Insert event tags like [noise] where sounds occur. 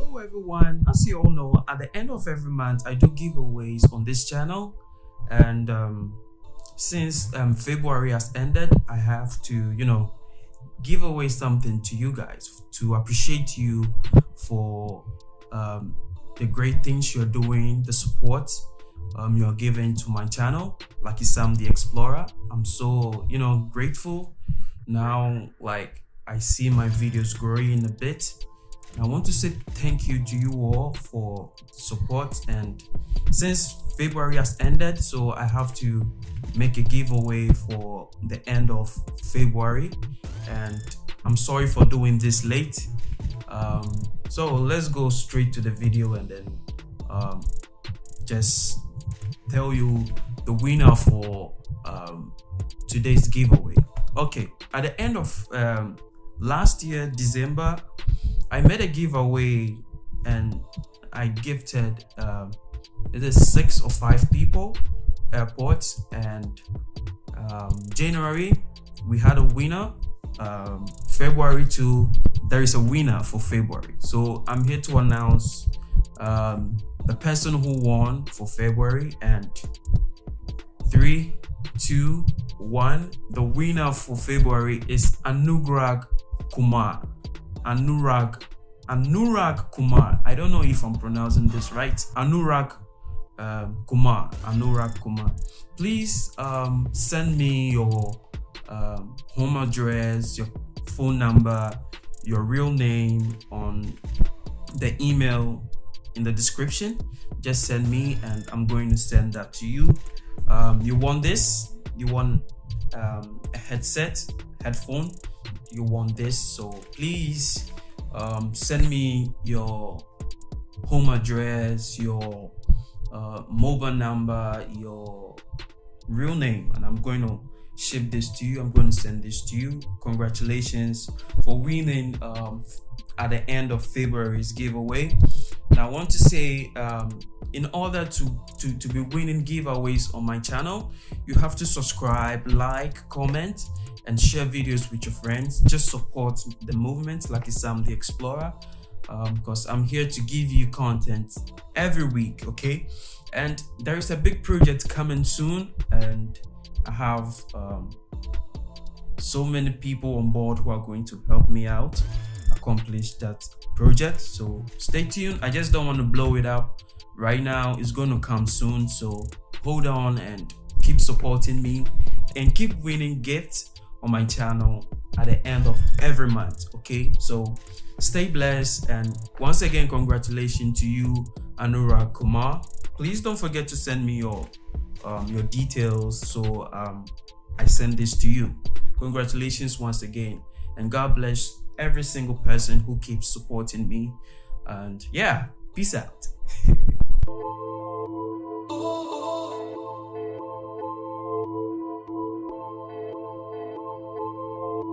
Hello everyone, as you all know, at the end of every month I do giveaways on this channel and um, since um, February has ended, I have to, you know, give away something to you guys to appreciate you for um, the great things you're doing, the support um, you're giving to my channel, Lucky Sam the Explorer. I'm so, you know, grateful. Now, like, I see my videos growing a bit I want to say thank you to you all for support and since February has ended so I have to make a giveaway for the end of February and I'm sorry for doing this late. Um, so let's go straight to the video and then um, just tell you the winner for um, today's giveaway. Okay at the end of um, last year December I made a giveaway and I gifted um, it is six or five people AirPods and um, January we had a winner. Um, February 2 there is a winner for February. So I'm here to announce um, the person who won for February and three two one. The winner for February is Anurag Kumar Anurag Anurag Kumar. I don't know if I'm pronouncing this right. Anurag um, Kumar. Anurag Kumar. Please um, send me your um, home address, your phone number, your real name on the email in the description. Just send me and I'm going to send that to you. Um, you want this? You want um, a headset, headphone? You want this so please um, send me your home address your uh, mobile number your real name and i'm going to ship this to you. I'm going to send this to you. Congratulations for winning um, at the end of february's giveaway. And i want to say um, in order to, to to be winning giveaways on my channel you have to subscribe like comment and share videos with your friends. Just support the movement, Lucky Sam the Explorer, um, because I'm here to give you content every week, okay? And there is a big project coming soon, and I have um, so many people on board who are going to help me out accomplish that project. So stay tuned. I just don't want to blow it up right now. It's going to come soon. So hold on and keep supporting me and keep winning gifts on my channel at the end of every month okay? So stay blessed and once again congratulations to you anurag kumar. Please don't forget to send me your um, your details so um, i send this to you. Congratulations once again and god bless every single person who keeps supporting me. And yeah peace out [laughs]